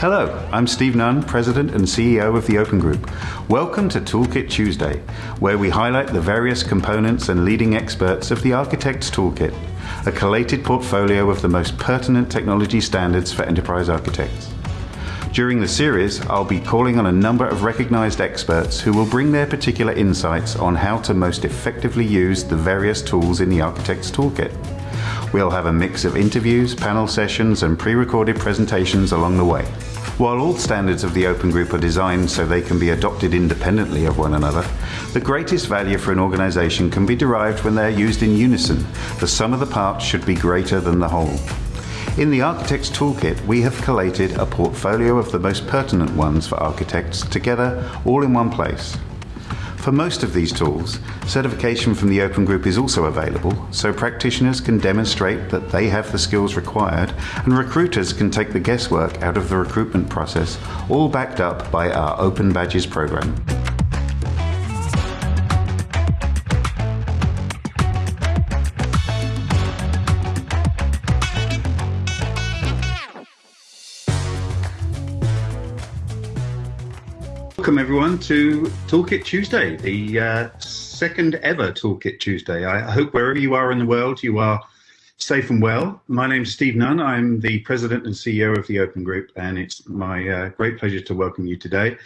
Hello, I'm Steve Nunn, President and CEO of the Open Group. Welcome to Toolkit Tuesday, where we highlight the various components and leading experts of the Architect's Toolkit, a collated portfolio of the most pertinent technology standards for enterprise architects. During the series, I'll be calling on a number of recognized experts who will bring their particular insights on how to most effectively use the various tools in the Architect's Toolkit. We'll have a mix of interviews, panel sessions, and pre-recorded presentations along the way. While all standards of the Open Group are designed so they can be adopted independently of one another, the greatest value for an organization can be derived when they're used in unison. The sum of the parts should be greater than the whole. In the Architect's Toolkit, we have collated a portfolio of the most pertinent ones for architects together all in one place. For most of these tools, certification from the Open Group is also available, so practitioners can demonstrate that they have the skills required and recruiters can take the guesswork out of the recruitment process, all backed up by our Open Badges program. Welcome everyone to Toolkit Tuesday, the uh, second ever Toolkit Tuesday. I hope wherever you are in the world, you are safe and well. My name is Steve Nunn. I'm the president and CEO of the Open Group, and it's my uh, great pleasure to welcome you today.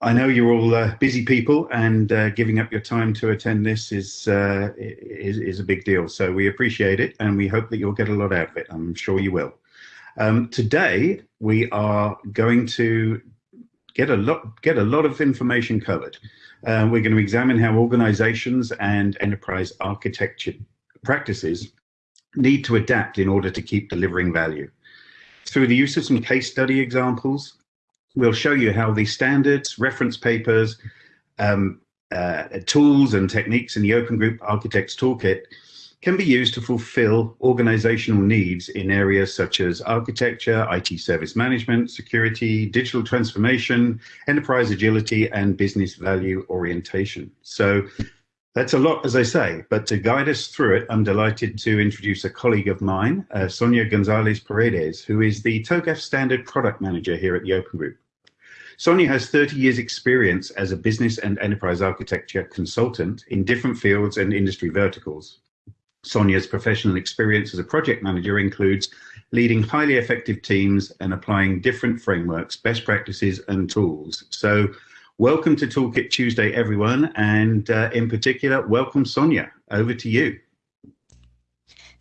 I know you're all uh, busy people, and uh, giving up your time to attend this is, uh, is, is a big deal. So we appreciate it, and we hope that you'll get a lot out of it. I'm sure you will. Um, today we are going to get a lot get a lot of information covered. Uh, we're going to examine how organizations and enterprise architecture practices need to adapt in order to keep delivering value. Through the use of some case study examples, we'll show you how the standards, reference papers, um, uh, tools and techniques in the Open Group Architects Toolkit can be used to fulfill organizational needs in areas such as architecture, IT service management, security, digital transformation, enterprise agility, and business value orientation. So that's a lot, as I say, but to guide us through it, I'm delighted to introduce a colleague of mine, uh, Sonia Gonzalez Paredes, who is the TOGAF Standard Product Manager here at the Open Group. Sonia has 30 years experience as a business and enterprise architecture consultant in different fields and industry verticals. Sonia's professional experience as a project manager includes leading highly effective teams and applying different frameworks, best practices and tools. So welcome to Toolkit Tuesday, everyone. And uh, in particular, welcome Sonia, over to you.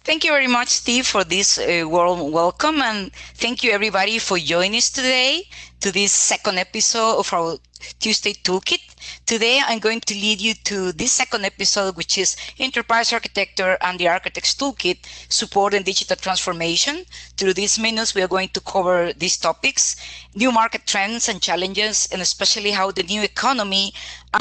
Thank you very much, Steve, for this uh, warm welcome. And thank you, everybody, for joining us today to this second episode of our Tuesday Toolkit. Today, I'm going to lead you to this second episode, which is Enterprise Architecture and the Architect's Toolkit, supporting digital transformation. Through these minutes, we are going to cover these topics, new market trends and challenges, and especially how the new economy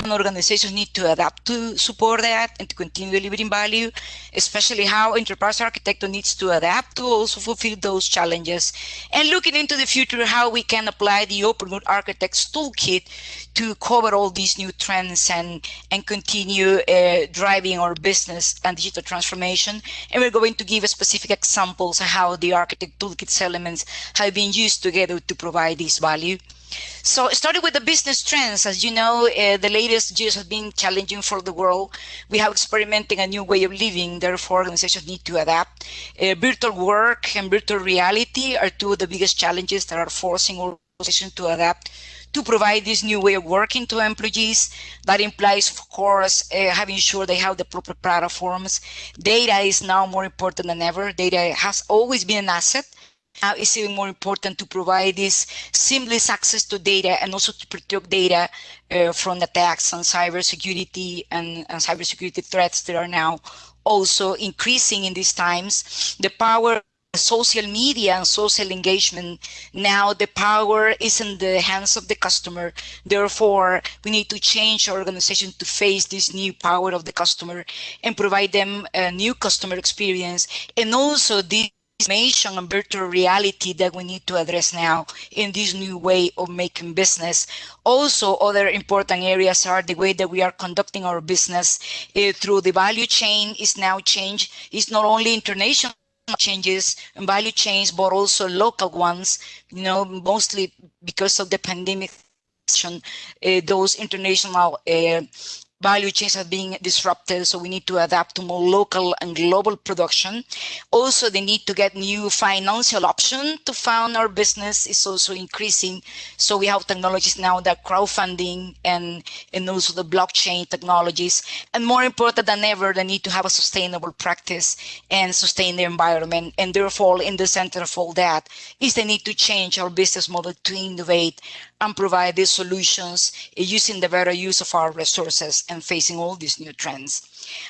and organizations need to adapt to support that and to continue delivering value, especially how enterprise architecture needs to adapt to also fulfill those challenges, and looking into the future, how we can apply the Open Architects Toolkit to cover all these new trends and, and continue uh, driving our business and digital transformation. And we're going to give specific examples of how the Architect Toolkit's elements have been used together to provide this value. So starting with the business trends, as you know, uh, the latest years have been challenging for the world. We have experimenting a new way of living, therefore organizations need to adapt. Uh, virtual work and virtual reality are two of the biggest challenges that are forcing organizations to adapt to provide this new way of working to employees. That implies, of course, uh, having sure they have the proper platforms. Data is now more important than ever. Data has always been an asset, now it's even more important to provide this seamless access to data and also to protect data uh, from attacks on cybersecurity and, and cybersecurity threats that are now also increasing in these times. The power social media and social engagement now the power is in the hands of the customer therefore we need to change our organization to face this new power of the customer and provide them a new customer experience and also this information and virtual reality that we need to address now in this new way of making business. Also, other important areas are the way that we are conducting our business uh, through the value chain is now changed. It's not only international changes and value chains, but also local ones, you know, mostly because of the pandemic, uh, those international uh, value chains are being disrupted, so we need to adapt to more local and global production. Also, the need to get new financial option to fund our business is also increasing. So we have technologies now that crowdfunding and, and also the blockchain technologies. And more important than ever, the need to have a sustainable practice and sustain the environment. And therefore, in the center of all that is the need to change our business model to innovate and provide these solutions uh, using the better use of our resources and facing all these new trends.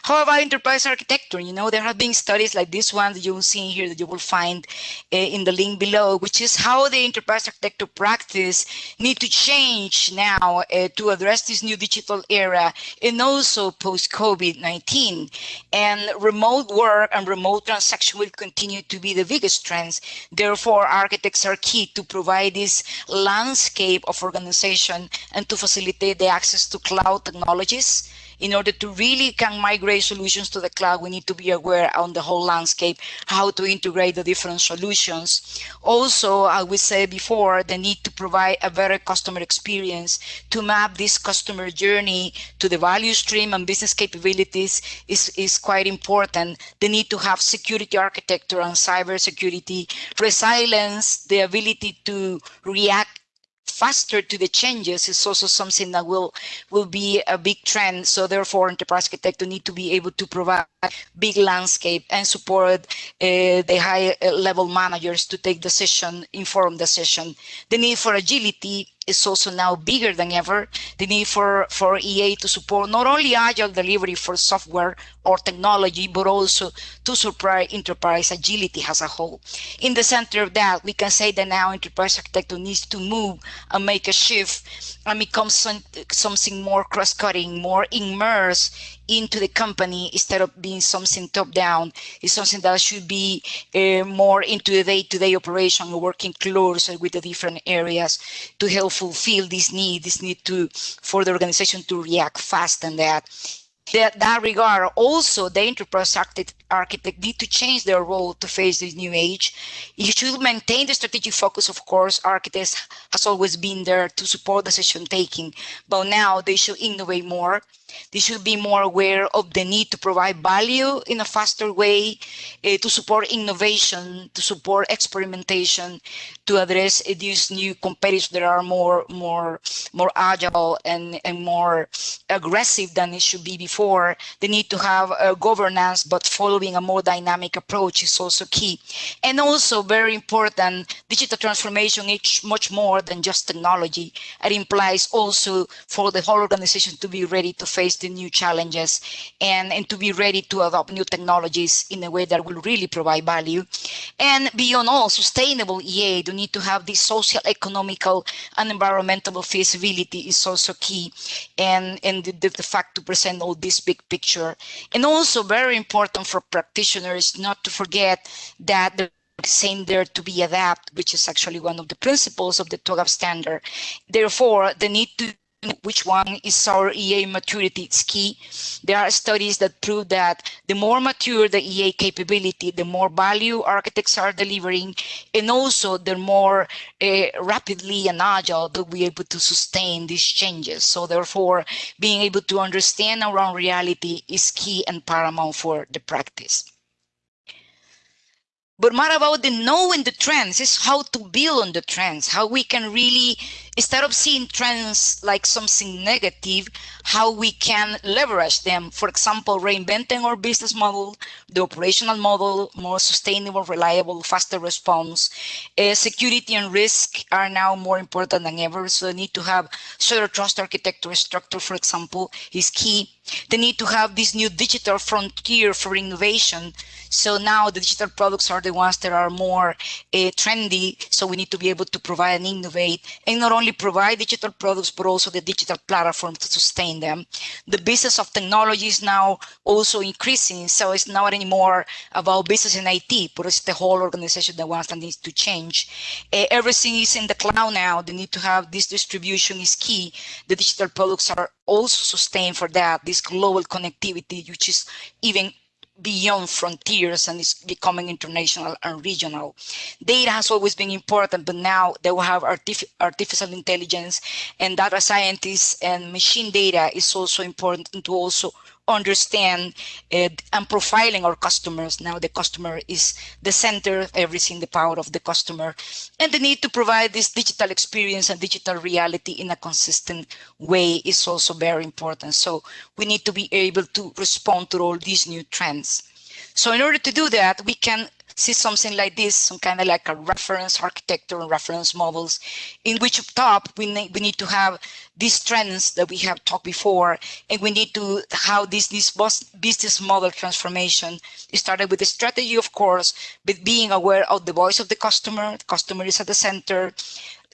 How about enterprise architecture? You know, there have been studies like this one that you will see here that you will find uh, in the link below, which is how the enterprise architecture practice need to change now uh, to address this new digital era and also post COVID-19. And remote work and remote transaction will continue to be the biggest trends. Therefore, architects are key to provide this landscape of organization and to facilitate the access to cloud technologies in order to really can migrate solutions to the cloud, we need to be aware on the whole landscape, how to integrate the different solutions. Also, I would say before, the need to provide a better customer experience to map this customer journey to the value stream and business capabilities is, is quite important. The need to have security architecture and cyber security, resilience, the ability to react faster to the changes is also something that will will be a big trend. So therefore, enterprise architects need to be able to provide big landscape and support uh, the high level managers to take decision, informed decision. The need for agility is also now bigger than ever. The need for, for EA to support not only agile delivery for software or technology, but also to support enterprise agility as a whole. In the center of that, we can say that now enterprise architecture needs to move and make a shift and become some, something more cross-cutting, more immersed into the company instead of being something top down is something that should be uh, more into the day-to-day -day operation working closer with the different areas to help fulfill this need this need to for the organization to react fast and that that, that regard, also the enterprise architect, need to change their role to face this new age. You should maintain the strategic focus, of course. Architects has always been there to support decision taking, but now they should innovate more. They should be more aware of the need to provide value in a faster way, uh, to support innovation, to support experimentation, to address uh, these new competitors that are more, more, more agile and, and more aggressive than it should be before. They need to have governance, but following a more dynamic approach is also key. And also very important, digital transformation is much more than just technology. It implies also for the whole organization to be ready to face the new challenges and, and to be ready to adopt new technologies in a way that will really provide value. And beyond all, sustainable EA, you need to have this social, economical, and environmental feasibility is also key. And, and the, the, the fact to present all this big picture. And also very important for practitioners not to forget that the same there to be adapt, which is actually one of the principles of the TOGAF standard. Therefore, the need to which one is our EA maturity key. There are studies that prove that the more mature the EA capability, the more value architects are delivering, and also the more uh, rapidly and agile they'll be able to sustain these changes. So therefore, being able to understand our own reality is key and paramount for the practice. But more about the knowing the trends is how to build on the trends, how we can really, instead of seeing trends like something negative, how we can leverage them. For example, reinventing our business model, the operational model, more sustainable, reliable, faster response. Uh, security and risk are now more important than ever. So the need to have zero trust architecture structure, for example, is key. The need to have this new digital frontier for innovation. So now the digital products are the ones that are more uh, trendy. So we need to be able to provide and innovate and not only provide digital products, but also the digital platform to sustain them. The business of technology is now also increasing. So it's not anymore about business and IT, but it's the whole organization that wants and needs to change. Uh, everything is in the cloud now. The need to have this distribution is key. The digital products are also sustained for that, this global connectivity, which is even beyond frontiers and is becoming international and regional. Data has always been important, but now they will have artif artificial intelligence and data scientists and machine data is also important to also understand and profiling our customers. Now the customer is the center, everything, the power of the customer, and the need to provide this digital experience and digital reality in a consistent way is also very important. So we need to be able to respond to all these new trends. So in order to do that, we can see something like this, some kind of like a reference architecture and reference models, in which up top we need, we need to have these trends that we have talked before, and we need to how this this business model transformation started with the strategy, of course, but being aware of the voice of the customer. The customer is at the center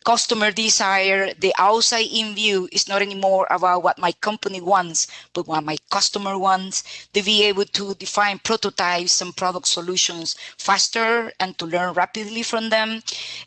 customer desire, the outside in view is not anymore about what my company wants, but what my customer wants, to be able to define prototypes and product solutions faster and to learn rapidly from them,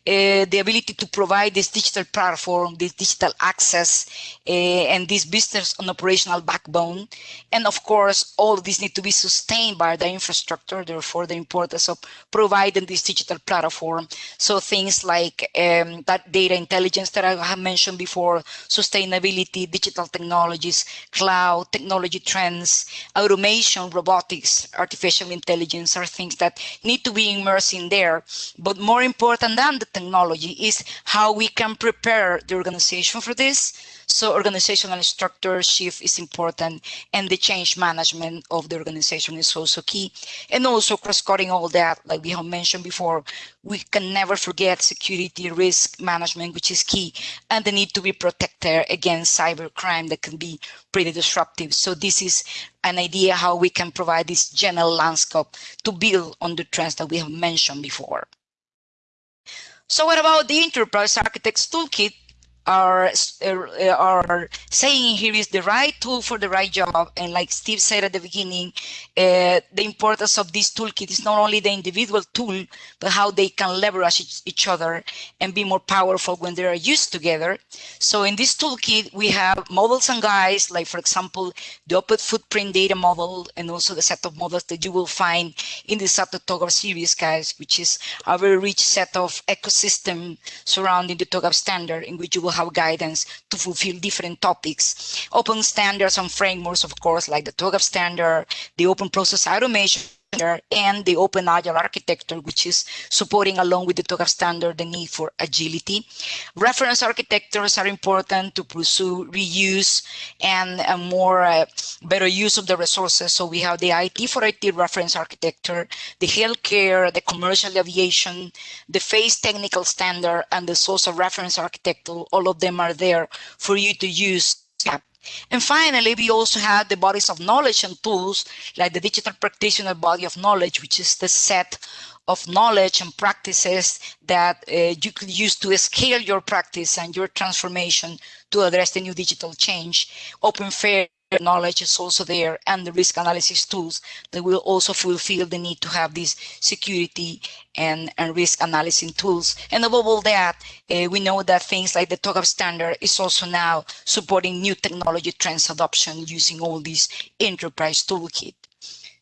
uh, the ability to provide this digital platform, this digital access, uh, and this business and operational backbone. And of course, all of this need to be sustained by the infrastructure, therefore the importance of providing this digital platform. So things like um, that they data intelligence that I have mentioned before, sustainability, digital technologies, cloud, technology trends, automation, robotics, artificial intelligence are things that need to be immersed in there. But more important than the technology is how we can prepare the organization for this so organizational structure shift is important and the change management of the organization is also key. And also cross-cutting all that, like we have mentioned before, we can never forget security risk management, which is key, and the need to be protected against cyber crime that can be pretty disruptive. So this is an idea how we can provide this general landscape to build on the trends that we have mentioned before. So what about the Enterprise Architects Toolkit? Are are saying here is the right tool for the right job. And like steve said at the beginning uh, the importance of this toolkit is not only the individual tool but how they can leverage each, other and be more powerful when they are used together. So in this toolkit we have models and guides like for example the open footprint data model and also the set of models that you will find in the SAP TOGAF series guys which is a very rich set of ecosystem surrounding the TOGAF standard in which you will have guidance to fulfill different topics. Open standards and frameworks, of course, like the TOGAF standard, the open process automation and the open agile architecture, which is supporting along with the TOGAF standard the need for agility. Reference architectures are important to pursue reuse and a more uh, better use of the resources. So we have the IT for IT reference architecture, the healthcare, the commercial aviation, the FACE technical standard, and the SOSA reference architecture. All of them are there for you to use and finally, we also have the bodies of knowledge and tools like the digital practitioner body of knowledge, which is the set of knowledge and practices that uh, you could use to scale your practice and your transformation to address the new digital change. Open fair knowledge is also there and the risk analysis tools that will also fulfill the need to have these security and, and risk analysis tools. And above all that, uh, we know that things like the TOGAF standard is also now supporting new technology trends adoption using all these enterprise toolkit.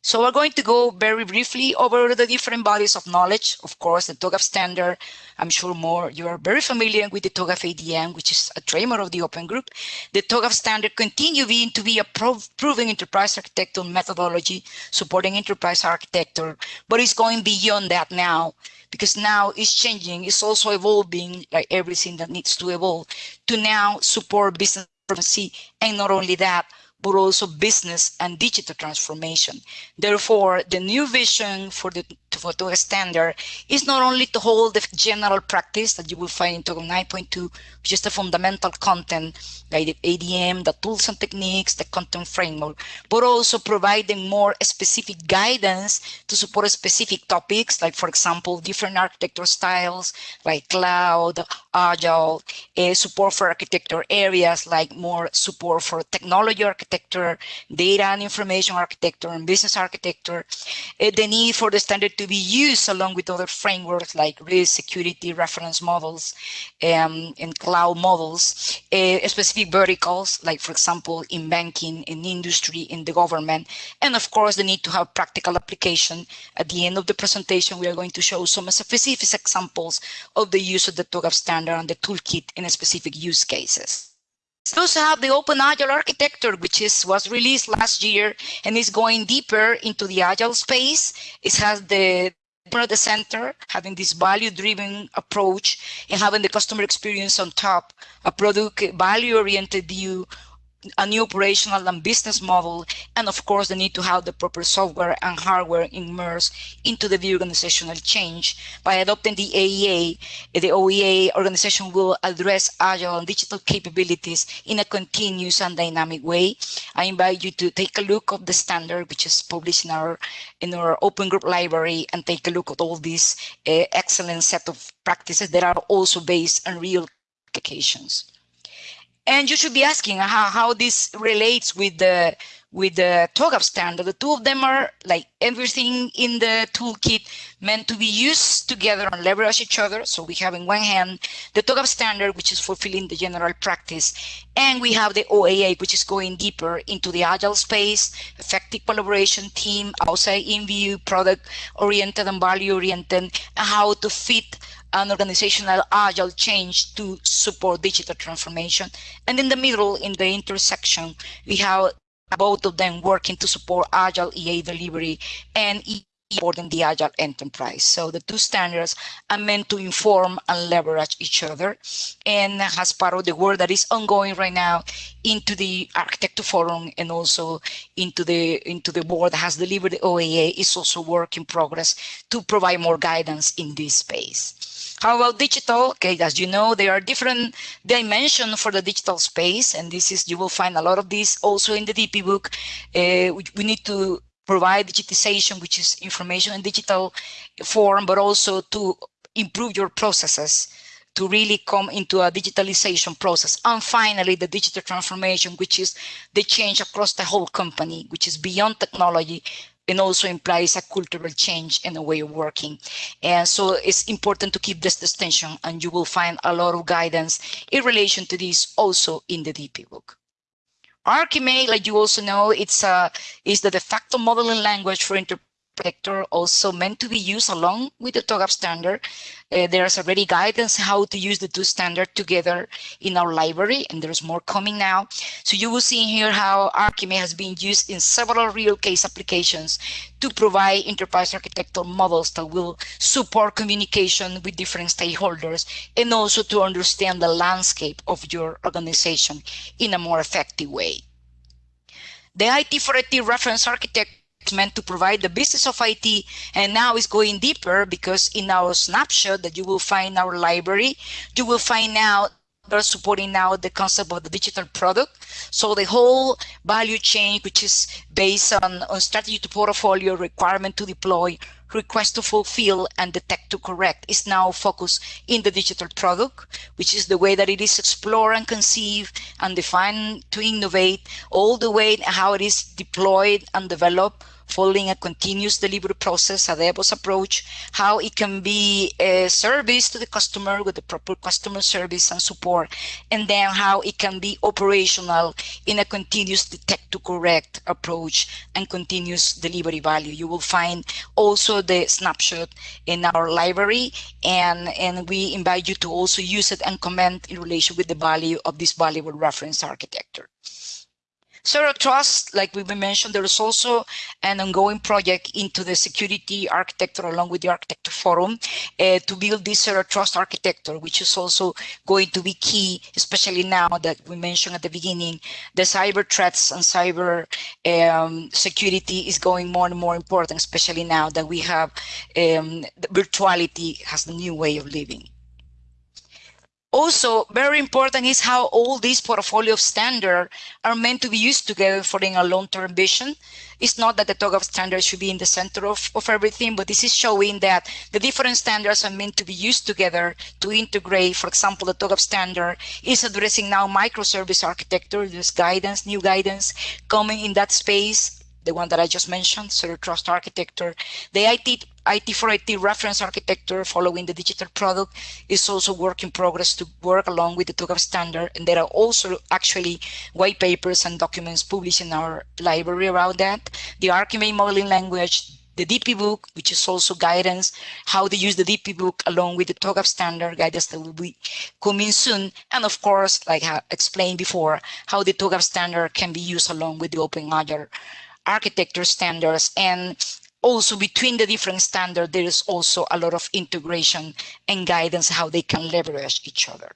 So we're going to go very briefly over the different bodies of knowledge. Of course, the TOGAF standard, I'm sure more you are very familiar with the TOGAF ADM, which is a trademark of the Open Group. The TOGAF standard continue being to be a proven enterprise architecture methodology supporting enterprise architecture, but it's going beyond that now because now it's changing. It's also evolving like everything that needs to evolve to now support business and not only that, but also business and digital transformation. Therefore, the new vision for the for standard is not only to hold the general practice that you will find in TOGAF 9.2, which is the fundamental content, like the ADM, the tools and techniques, the content framework, but also providing more specific guidance to support specific topics, like, for example, different architecture styles, like cloud, agile, uh, support for architecture areas, like more support for technology architecture, data and information architecture, and business architecture, uh, the need for the standard to to be used along with other frameworks like risk, security, reference models, um, and cloud models, uh, specific verticals, like for example, in banking, in industry, in the government, and of course, the need to have practical application. At the end of the presentation, we are going to show some specific examples of the use of the TOGAF standard and the toolkit in specific use cases. We also have the Open Agile architecture, which is was released last year and is going deeper into the Agile space. It has the at the center, having this value-driven approach and having the customer experience on top, a product value-oriented view a new operational and business model, and of course, the need to have the proper software and hardware immersed into the organizational change. By adopting the AEA, the OEA organization will address agile and digital capabilities in a continuous and dynamic way. I invite you to take a look at the standard, which is published in our in our open group library, and take a look at all these uh, excellent set of practices that are also based on real applications. And you should be asking how, how this relates with the with the TOGAF standard. The two of them are like everything in the toolkit meant to be used together and leverage each other. So we have in one hand the TOGAF standard, which is fulfilling the general practice. And we have the OAA, which is going deeper into the agile space, effective collaboration team, outside in view, product oriented and value oriented, and how to fit an organizational agile change to support digital transformation. And in the middle, in the intersection, we have both of them working to support agile EA delivery and supporting the agile enterprise. So the two standards are meant to inform and leverage each other. And as part of the work that is ongoing right now into the architecture forum and also into the into the board that has delivered the OAA is also work in progress to provide more guidance in this space. How about digital? Okay, as you know, there are different dimensions for the digital space, and this is you will find a lot of this also in the DPBoK. Uh, we, we need to provide digitization, which is information in digital form, but also to improve your processes to really come into a digitalization process. And finally, the digital transformation, which is the change across the whole company, which is beyond technology, and also implies a cultural change in the way of working. And so it's important to keep this distinction and you will find a lot of guidance in relation to this also in the DPBoK. Archimate, like you also know, it's a, is the de facto modeling language for inter vector also meant to be used along with the TOGAF standard. Uh, there's already guidance how to use the two standards together in our library, and there's more coming now. So you will see here how Archimate has been used in several real case applications to provide enterprise architectural models that will support communication with different stakeholders and also to understand the landscape of your organization in a more effective way. The IT for IT reference architect meant to provide the business of IT and now is going deeper because in our snapshot that you will find our library, you will find out they're supporting now the concept of the digital product. So the whole value chain, which is based on, on strategy to portfolio, requirement to deploy, request to fulfill and detect to correct is now focused in the digital product, which is the way that it is explored and conceived and defined to innovate all the way how it is deployed and developed following a continuous delivery process, a DevOps approach, how it can be a service to the customer with the proper customer service and support, and then how it can be operational in a continuous detect to correct approach and continuous delivery value. You will find also the snapshot in our library, and, and we invite you to also use it and comment in relation with the value of this valuable reference architecture. Zero Trust, like we mentioned, there is also an ongoing project into the security architecture along with the architecture forum uh, to build this Zero Trust architecture, which is also going to be key, especially now that we mentioned at the beginning, the cyber threats and cyber um, security is going more and more important, especially now that we have um, virtuality has the new way of living. Also, very important is how all these portfolio of standards are meant to be used together for in a long-term vision. It's not that the TOGAF standards should be in the center of, of everything, but this is showing that the different standards are meant to be used together to integrate. For example, the TOGAF standard is addressing now microservice architecture. There's guidance, new guidance coming in that space the one that I just mentioned, Zero Trust Architecture. The IT, IT for IT reference architecture following the digital product is also work in progress to work along with the TOGAF standard. And there are also actually white papers and documents published in our library around that. The Archimate modeling language, the DPBoK, which is also guidance, how to use the DPBoK along with the TOGAF standard guidance that will be coming soon. And of course, like I explained before, how the TOGAF standard can be used along with the Open Agile architecture standards and also between the different standards, there is also a lot of integration and guidance how they can leverage each other.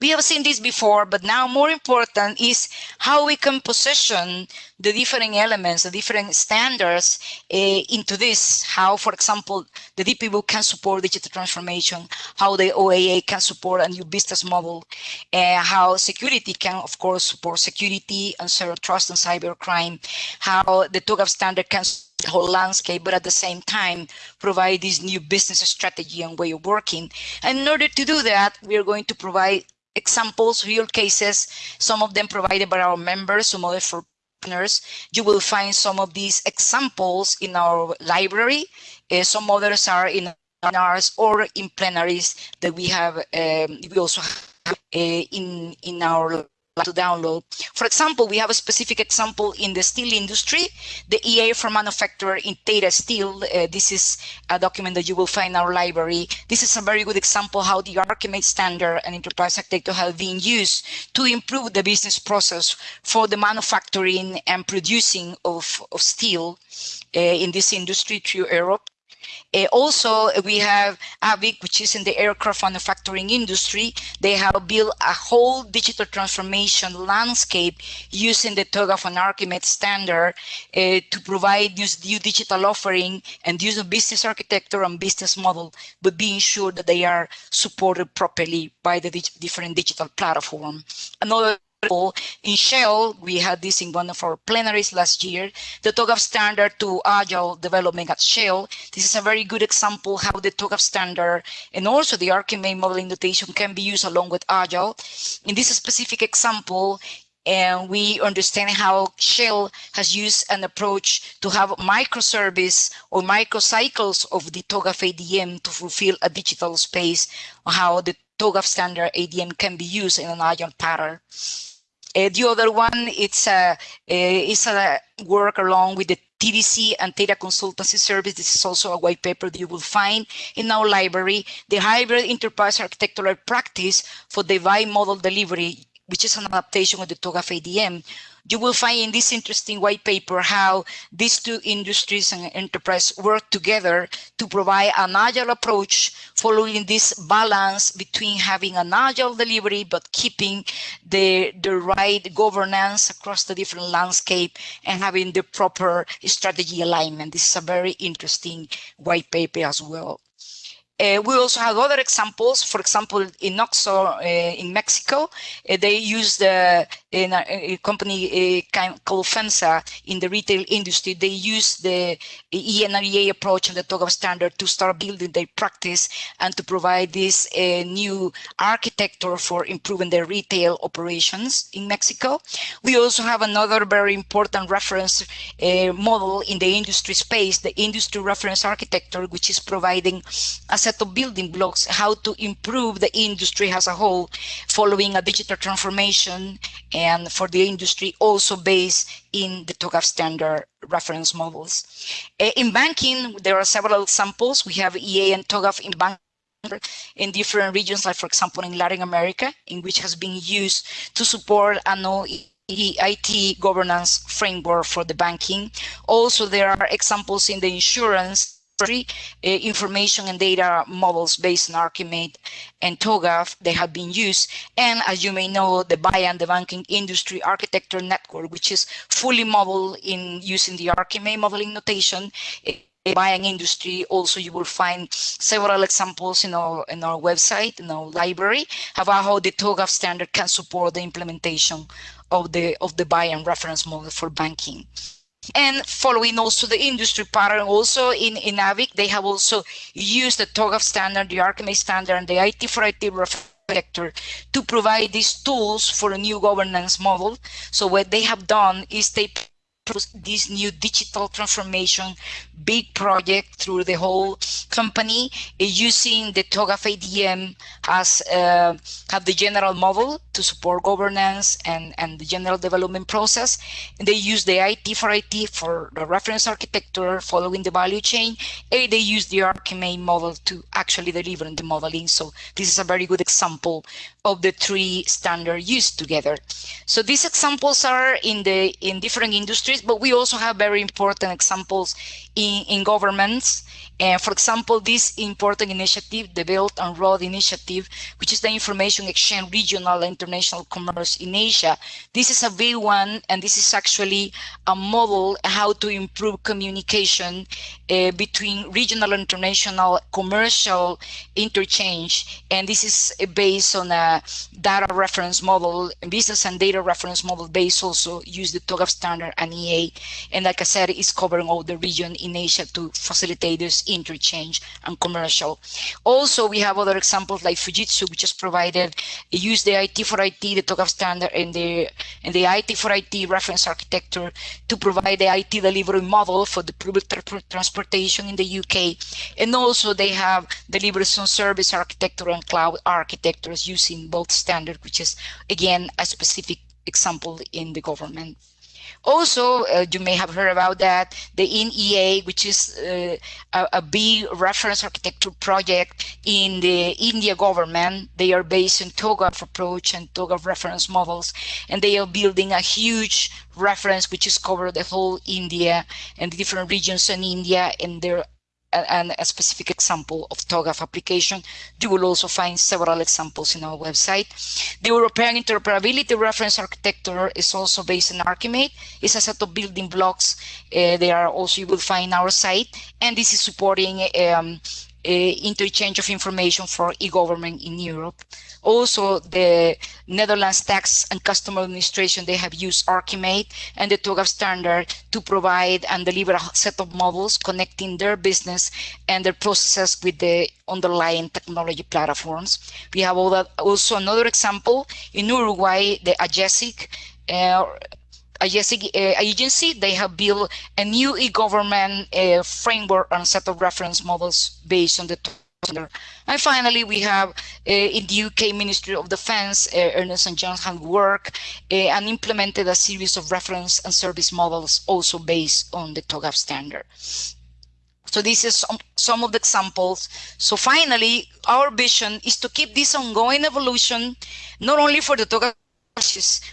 We have seen this before, but now more important is how we can position the different elements, the different standards uh, into this. How, for example, the DPBoK can support digital transformation, how the OAA can support a new business model, uh, how security can, of course, support security and zero trust and cybercrime, how the TOGAF standard can the whole landscape, but at the same time provide this new business strategy and way of working. And in order to do that, we are going to provide examples, real cases, some of them provided by our members, some others for partners. You will find some of these examples in our library. Uh, some others are in ours or in plenaries that we have, um, we also have uh, in, in our to download. For example, we have a specific example in the steel industry, the EA for manufacturer in Tata Steel. Uh, this is a document that you will find in our library. This is a very good example how the Archimate standard and enterprise architecture have been used to improve the business process for the manufacturing and producing of, of steel uh, in this industry through Europe. Uh, also, we have AVIC, which is in the aircraft manufacturing industry. They have built a whole digital transformation landscape using the TOGAF and Archimate standard uh, to provide this new digital offering and use of business architecture and business model, but being sure that they are supported properly by the different digital platform. Another in Shell, we had this in one of our plenaries last year, the TOGAF standard to agile development at Shell. This is a very good example how the TOGAF standard and also the Archimate modeling notation can be used along with agile. In this specific example, and we understand how Shell has used an approach to have microservice or microcycles of the TOGAF ADM to fulfill a digital space, how the TOGAF standard ADM can be used in an agile pattern. Uh, the other one, it's a, uh, it's a work along with the TDC and data consultancy service. This is also a white paper that you will find in our library. The hybrid enterprise architectural practice for the device model delivery, which is an adaptation of the TOGAF ADM you will find in this interesting white paper how these two industries and enterprise work together to provide an agile approach following this balance between having an agile delivery but keeping the, the right governance across the different landscape and having the proper strategy alignment. This is a very interesting white paper as well. Uh, we also have other examples. For example, in OXXO uh, in Mexico, uh, they use the in a, a company called FEMSA in the retail industry. They use the ENREA approach and the TOGAF standard to start building their practice and to provide this new architecture for improving their retail operations in Mexico. We also have another very important reference model in the industry space, the industry reference architecture, which is providing a set of building blocks how to improve the industry as a whole following a digital transformation and for the industry also based in the TOGAF standard reference models. Eh, in banking, there are several examples. We have EA and TOGAF in banking in different regions, like for example, in Latin America, in which has been used to support an IT governance framework for the banking. Also, there are examples in the insurance uh, information and data models based on Archimate and TOGAF they have been used. And as you may know, the BIAN the Banking Industry Architecture Network, which is fully modeled in using the Archimate modeling notation, BIAN industry also you will find several examples in our in our website in our library about how the TOGAF standard can support the implementation of the of the BIAN reference model for banking and following also the industry pattern also in, in AVIC, they have also used the TOGAF standard, the Archimate standard, and the IT for IT reflector to provide these tools for a new governance model. So what they have done is they this new digital transformation big project through the whole company using the TOGAF ADM as uh, have the general model to support governance and, and the general development process. And they use the IT for IT for the reference architecture following the value chain. And they use the Archimate model to actually deliver the modeling. So this is a very good example of the three standard used together. So these examples are in the in different industries, but we also have very important examples in, in governments. And for example, this important initiative, the Belt and Road Initiative, which is the information exchange regional and international commerce in Asia. This is a big one, and this is actually a model how to improve communication uh, between regional and international commercial interchange. And this is based on a data reference model, business and data reference model based also use the TOGAF standard and EA. And like I said, it's covering all the region in Asia to facilitate this interchange and commercial. Also, we have other examples like Fujitsu, which has provided use the IT for IT, the TOGAF standard, and the and the IT for IT reference architecture to provide the IT delivery model for the public tra transportation in the UK. And also, they have delivery service architecture and cloud architectures using both standard, which is again a specific example in the government. Also, uh, you may have heard about that, the IndEA, which is uh, a, a, big reference architecture project in the India government. They are based on TOGAF approach and TOGAF reference models, and they are building a huge reference which is cover the whole India and the different regions in India, and they're and a specific example of TOGAF application. You will also find several examples in our website. The European interoperability reference architecture is also based on Archimate. It's a set of building blocks. Uh, they are also you will find our site, and this is supporting um, interchange of information for e-government in Europe. Also, the Netherlands Tax and Customs Administration, they have used Archimate and the TOGAF standard to provide and deliver a set of models connecting their business and their processes with the underlying technology platforms. We have also another example in Uruguay, the AGESIC, uh, agency, they have built a new e-government uh, framework and set of reference models based on the standard. and finally, we have uh, in the UK Ministry of Defence, uh, Ernst & Young have worked uh, and implemented a series of reference and service models also based on the TOGAF standard. So this is some, some of the examples. So finally, our vision is to keep this ongoing evolution, not only for the TOGAF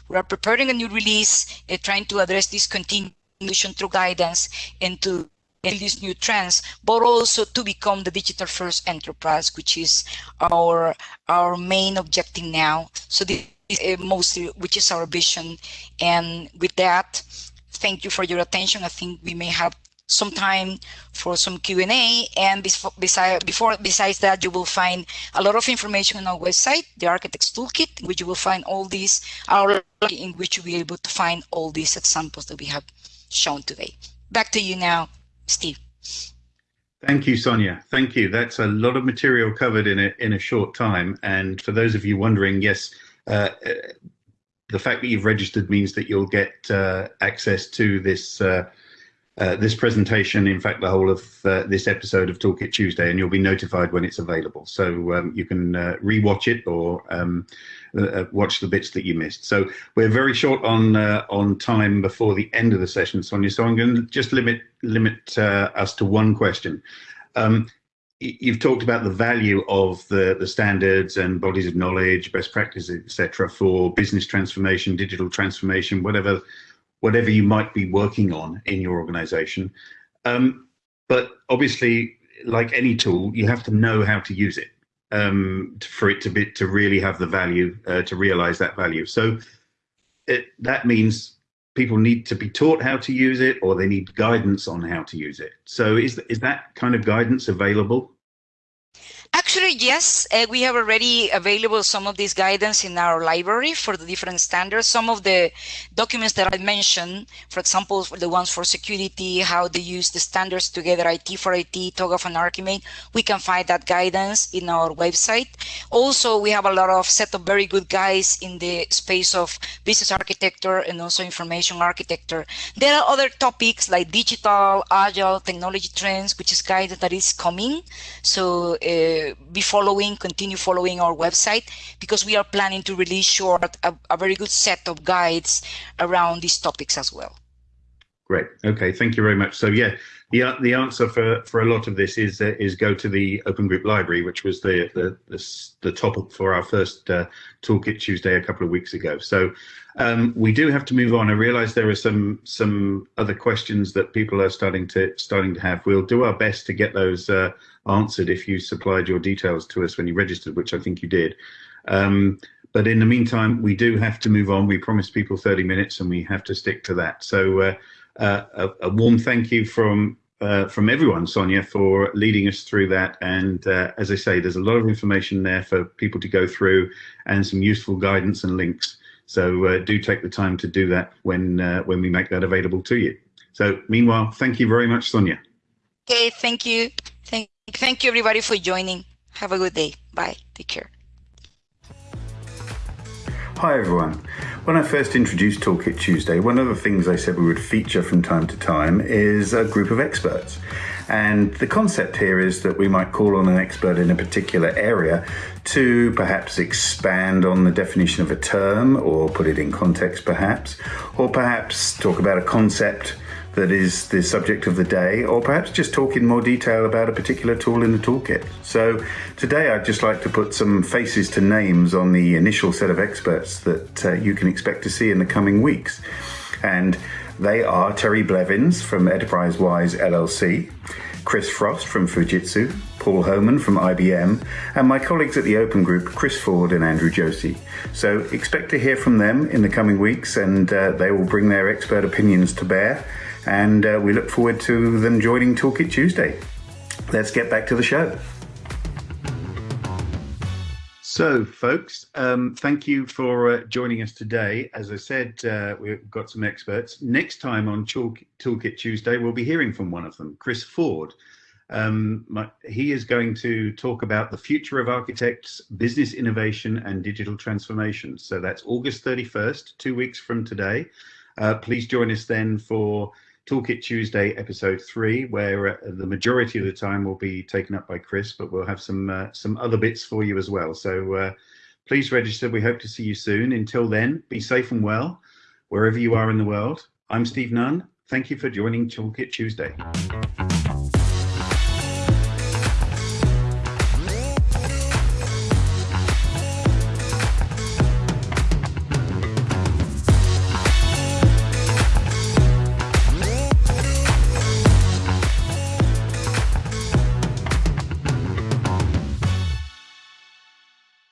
we are preparing a new release, uh, trying to address this continuation through guidance and to these new trends, but also to become the digital first enterprise, which is our our main objective now. So this is uh, mostly, which is our vision. And with that, thank you for your attention. I think we may have some time for some Q&A. And before, besides that, you will find a lot of information on our website, the Architects Toolkit, which you will find all these, our in which you'll be able to find all these examples that we have shown today. Back to you now, Steve. Thank you, Sonia. Thank you. That's a lot of material covered in a, in a short time. And for those of you wondering, yes, uh, the fact that you've registered means that you'll get uh, access to this uh, uh, this presentation, in fact, the whole of uh, this episode of Toolkit Tuesday, and you'll be notified when it's available. So um, you can uh, rewatch it or um, uh, uh, watch the bits that you missed. So we're very short on on time before the end of the session, Sonia. So I'm going to just limit limit us to one question. Um, you've talked about the value of the, the standards and bodies of knowledge, best practices, etc., for business transformation, digital transformation, whatever whatever you might be working on in your organization. Um, but obviously, like any tool, you have to know how to use it um, for it to be to really have the value uh, to realize that value. So it, that means people need to be taught how to use it, or they need guidance on how to use it. So is is that kind of guidance available? Actually, yes, uh, we have already available some of this guidance in our library for the different standards. Some of the documents that I mentioned, for example, for the ones for security, how they use the standards together, IT for IT, TOGAF and Archimate, we can find that guidance in our website. Also, we have a lot of set of very good guys in the space of business architecture and also information architecture. There are other topics like digital, agile, technology trends, which is guidance that is coming. So uh, be following, continue following our website because we are planning to release short a, a very good set of guides around these topics as well. Great. Okay. Thank you very much. So yeah, the the answer for for a lot of this is uh, is go to the Open Group Library, which was the the the, the topic for our first uh, Toolkit Tuesday a couple of weeks ago. So um, we do have to move on. I realise there are some some other questions that people are starting to starting to have. We'll do our best to get those uh, answered if you supplied your details to us when you registered, which I think you did. Um, but in the meantime, we do have to move on. We promised people 30 minutes, and we have to stick to that. So. Uh, uh, a, a, warm thank you from uh, from everyone, Sonia, for leading us through that. And uh, as I say, there's a lot of information there for people to go through and some useful guidance and links. So uh, do take the time to do that when uh, when we make that available to you. So meanwhile, thank you very much, Sonia. Okay, thank you. Thank, you everybody for joining. Have a good day. Bye. Take care. Hi everyone. When I first introduced Toolkit Tuesday, one of the things I said we would feature from time to time is a group of experts. And the concept here is that we might call on an expert in a particular area to perhaps expand on the definition of a term or put it in context perhaps, or perhaps talk about a concept that is the subject of the day, or perhaps just talk in more detail about a particular tool in the toolkit. So today I'd just like to put some faces to names on the initial set of experts that uh, you can expect to see in the coming weeks. And they are Terry Blevins from Enterprise-Wise LLC, Chris Frost from Fujitsu, Paul Homan from IBM, and my colleagues at the Open Group, Chris Forde and Andrew Josey. So expect to hear from them in the coming weeks, and uh, they will bring their expert opinions to bear and uh, we look forward to them joining Toolkit Tuesday. Let's get back to the show. So, folks, um, thank you for uh, joining us today. As I said, uh, we've got some experts. Next time on Toolkit Tuesday, we'll be hearing from one of them, Chris Forde. Um, my, he is going to talk about the future of architects, business innovation, and digital transformation. So that's August 31st, two weeks from today. Uh, please join us then for Toolkit Tuesday, episode three, where uh, the majority of the time will be taken up by Chris, but we'll have some uh, some other bits for you as well. So uh, please register. We hope to see you soon. Until then, be safe and well, wherever you are in the world. I'm Steve Nunn. Thank you for joining Toolkit Tuesday.